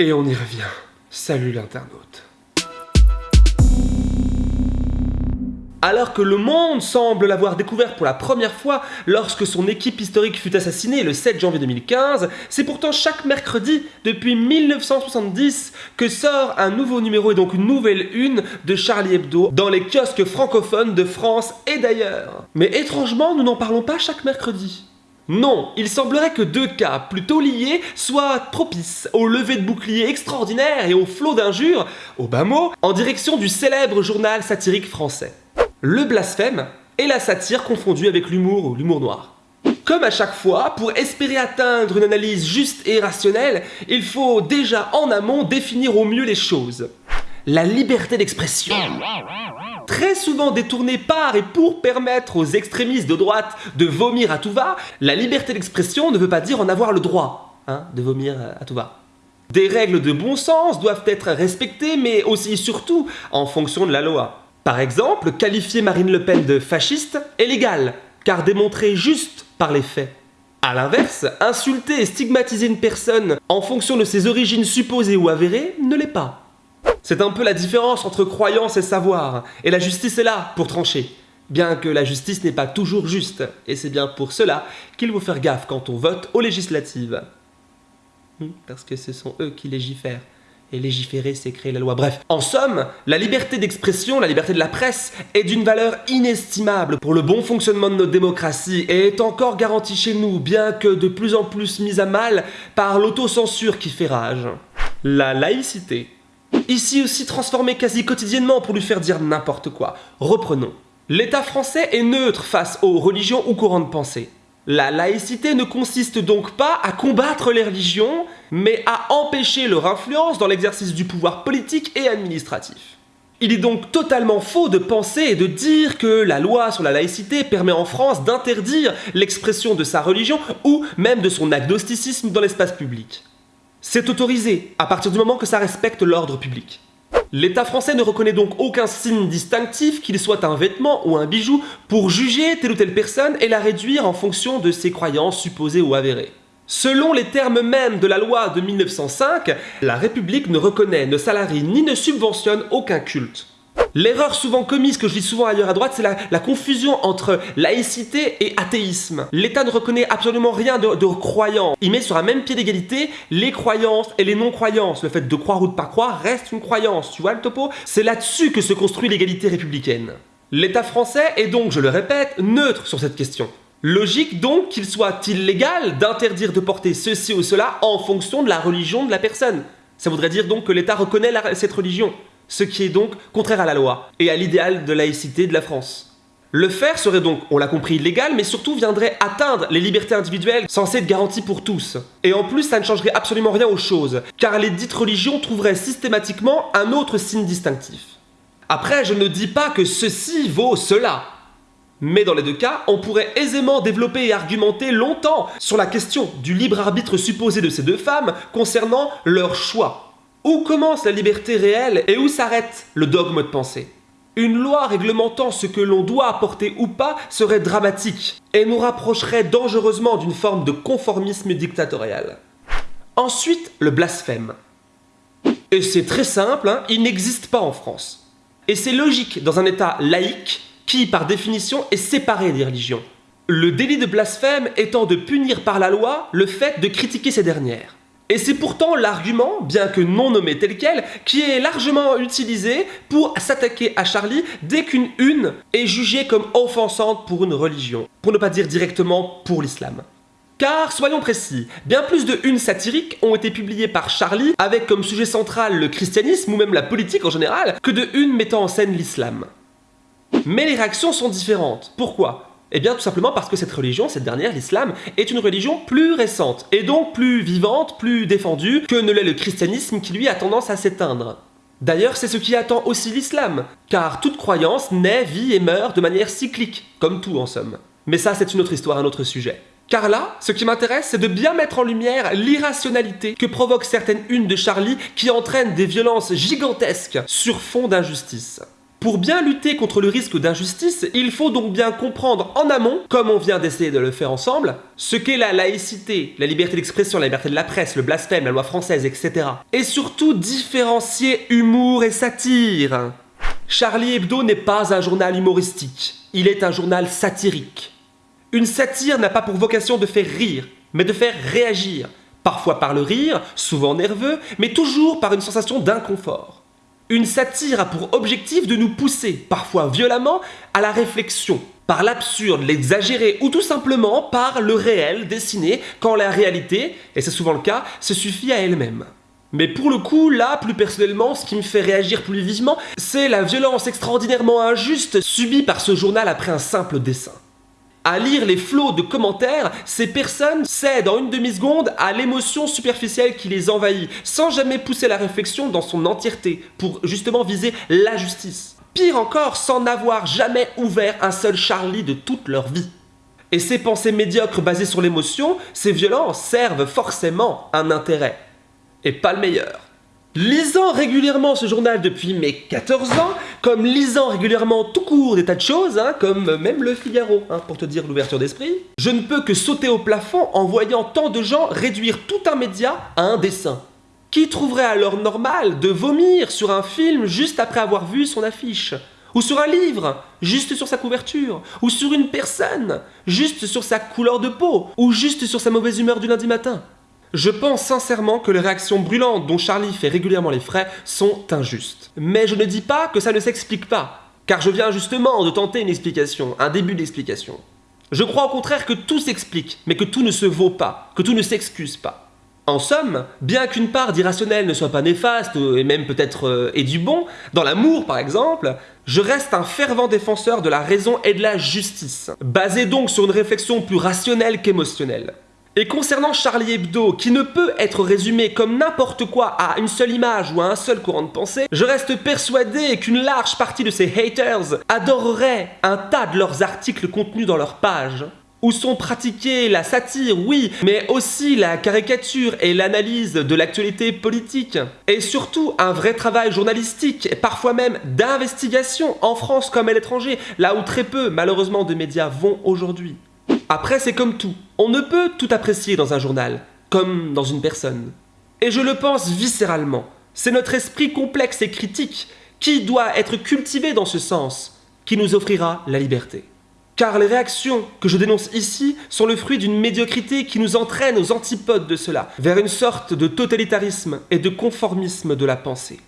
Et on y revient. Salut l'internaute. Alors que le monde semble l'avoir découvert pour la première fois lorsque son équipe historique fut assassinée le 7 janvier 2015, c'est pourtant chaque mercredi depuis 1970 que sort un nouveau numéro et donc une nouvelle une de Charlie Hebdo dans les kiosques francophones de France et d'ailleurs. Mais étrangement, nous n'en parlons pas chaque mercredi. Non, il semblerait que deux cas plutôt liés soient propices au lever de boucliers extraordinaire et au flot d'injures, au bas mot, en direction du célèbre journal satirique français. Le blasphème et la satire confondus avec l'humour ou l'humour noir. Comme à chaque fois, pour espérer atteindre une analyse juste et rationnelle, il faut déjà en amont définir au mieux les choses. La liberté d'expression très souvent détournée par et pour permettre aux extrémistes de droite de vomir à tout va, la liberté d'expression ne veut pas dire en avoir le droit hein, de vomir à tout va. Des règles de bon sens doivent être respectées, mais aussi et surtout en fonction de la loi. Par exemple, qualifier Marine Le Pen de fasciste est légal, car démontré juste par les faits. A l'inverse, insulter et stigmatiser une personne en fonction de ses origines supposées ou avérées ne l'est pas. C'est un peu la différence entre croyance et savoir, et la justice est là pour trancher. Bien que la justice n'est pas toujours juste, et c'est bien pour cela qu'il faut faire gaffe quand on vote aux législatives. Hmm, parce que ce sont eux qui légifèrent. Et légiférer, c'est créer la loi. Bref, en somme, la liberté d'expression, la liberté de la presse est d'une valeur inestimable pour le bon fonctionnement de notre démocratie et est encore garantie chez nous, bien que de plus en plus mise à mal par l'autocensure qui fait rage. La laïcité Ici aussi transformé quasi quotidiennement pour lui faire dire n'importe quoi. Reprenons. L'État français est neutre face aux religions ou courants de pensée. La laïcité ne consiste donc pas à combattre les religions, mais à empêcher leur influence dans l'exercice du pouvoir politique et administratif. Il est donc totalement faux de penser et de dire que la loi sur la laïcité permet en France d'interdire l'expression de sa religion ou même de son agnosticisme dans l'espace public. C'est autorisé, à partir du moment que ça respecte l'ordre public. L'État français ne reconnaît donc aucun signe distinctif, qu'il soit un vêtement ou un bijou, pour juger telle ou telle personne et la réduire en fonction de ses croyances supposées ou avérées. Selon les termes mêmes de la loi de 1905, la République ne reconnaît, ne salarie ni ne subventionne aucun culte. L'erreur souvent commise, que je dis souvent ailleurs à droite, c'est la, confusion entre laïcité et athéisme. L'État ne reconnaît absolument rien de, croyant. Il met sur un même pied d'égalité les croyances et les non-croyances. Le fait de croire ou de pas croire reste une croyance, tu vois le topo? C'est là-dessus que se construit l'égalité républicaine. L'État français est donc, je le répète, neutre sur cette question. Logique donc qu'il soit illégal d'interdire de porter ceci ou cela en fonction de la religion de la personne. Ça voudrait dire donc que l'État reconnaît cette religion ce qui est donc contraire à la loi et à l'idéal de laïcité de la France. Le faire serait donc, on l'a compris, légal, mais surtout viendrait atteindre les libertés individuelles censées être garanties pour tous. Et en plus, ça ne changerait absolument rien aux choses, car les dites religions trouveraient systématiquement un autre signe distinctif. Après, je ne dis pas que ceci vaut cela. Mais dans les deux cas, on pourrait aisément développer et argumenter longtemps sur la question du libre arbitre supposé de ces deux femmes concernant leur choix. Où commence la liberté réelle et où s'arrête le dogme de pensée? Une loi réglementant ce que l'on doit apporter ou pas serait dramatique et nous rapprocherait dangereusement d'une forme de conformisme dictatorial. Ensuite, le blasphème. Et c'est très simple, hein, il n'existe pas en France. Et c'est logique dans un État laïque qui, par définition, est séparé des religions. Le délit de blasphème étant de punir par la loi le fait de critiquer ces dernières. Et c'est pourtant l'argument, bien que non nommé tel quel, qui est largement utilisé pour s'attaquer à Charlie dès qu'une une est jugée comme offensante pour une religion, pour ne pas dire directement pour l'islam. Car, soyons précis, bien plus de unes satiriques ont été publiées par Charlie avec comme sujet central le christianisme ou même la politique en général, que de unes mettant en scène l'islam. Mais les réactions sont différentes. Pourquoi? Eh bien tout simplement parce que cette religion, cette dernière, l'islam, est une religion plus récente, et donc plus vivante, plus défendue que ne l'est le christianisme qui lui a tendance à s'éteindre. D'ailleurs, c'est ce qui attend aussi l'islam, car toute croyance naît, vit et meurt de manière cyclique, comme tout en somme. Mais ça, c'est une autre histoire, un autre sujet. Car là, ce qui m'intéresse, c'est de bien mettre en lumière l'irrationalité que provoquent certaines unes de Charlie qui entraînent des violences gigantesques sur fond d'injustice. Pour bien lutter contre le risque d'injustice, il faut donc bien comprendre en amont, comme on vient d'essayer de le faire ensemble, ce qu'est la laïcité, la liberté d'expression, la liberté de la presse, le blasphème, la loi française, etc. Et surtout différencier humour et satire. Charlie Hebdo n'est pas un journal humoristique, il est un journal satirique. Une satire n'a pas pour vocation de faire rire, mais de faire réagir, parfois par le rire, souvent nerveux, mais toujours par une sensation d'inconfort. Une satire a pour objectif de nous pousser, parfois violemment, à la réflexion, par l'absurde, l'exagéré ou tout simplement par le réel dessiné quand la réalité, et c'est souvent le cas, se suffit à elle-même. Mais pour le coup, là, plus personnellement, ce qui me fait réagir plus vivement, c'est la violence extraordinairement injuste subie par ce journal après un simple dessin. À lire les flots de commentaires, ces personnes cèdent en une demi-seconde à l'émotion superficielle qui les envahit, sans jamais pousser la réflexion dans son entièreté, pour justement viser la justice. Pire encore, sans n'avoir jamais ouvert un seul Charlie de toute leur vie. Et ces pensées médiocres basées sur l'émotion, ces violences servent forcément un intérêt. Et pas le meilleur. Lisant régulièrement ce journal depuis mes 14 ans, comme lisant régulièrement tout court des tas de choses, hein, comme même le Figaro, hein, pour te dire l'ouverture d'esprit, je ne peux que sauter au plafond en voyant tant de gens réduire tout un média à un dessin. Qui trouverait alors normal de vomir sur un film juste après avoir vu son affiche? Ou sur un livre, juste sur sa couverture, ou sur une personne, juste sur sa couleur de peau, ou juste sur sa mauvaise humeur du lundi matin? Je pense sincèrement que les réactions brûlantes dont Charlie fait régulièrement les frais sont injustes. Mais je ne dis pas que ça ne s'explique pas, car je viens justement de tenter une explication, un début d'explication. Je crois au contraire que tout s'explique, mais que tout ne se vaut pas, que tout ne s'excuse pas. En somme, bien qu'une part d'irrationnel ne soit pas néfaste, et même peut-être euh, et du bon, dans l'amour par exemple, je reste un fervent défenseur de la raison et de la justice, basé donc sur une réflexion plus rationnelle qu'émotionnelle. Et concernant Charlie Hebdo, qui ne peut être résumé comme n'importe quoi à une seule image ou à un seul courant de pensée, je reste persuadé qu'une large partie de ces haters adorerait un tas de leurs articles contenus dans leur page où sont pratiqués la satire, oui, mais aussi la caricature et l'analyse de l'actualité politique. Et surtout un vrai travail journalistique, et parfois même d'investigation en France comme à l'étranger, là où très peu malheureusement de médias vont aujourd'hui. Après, c'est comme tout. On ne peut tout apprécier dans un journal, comme dans une personne. Et je le pense viscéralement. C'est notre esprit complexe et critique qui doit être cultivé dans ce sens, qui nous offrira la liberté. Car les réactions que je dénonce ici sont le fruit d'une médiocrité qui nous entraîne aux antipodes de cela, vers une sorte de totalitarisme et de conformisme de la pensée.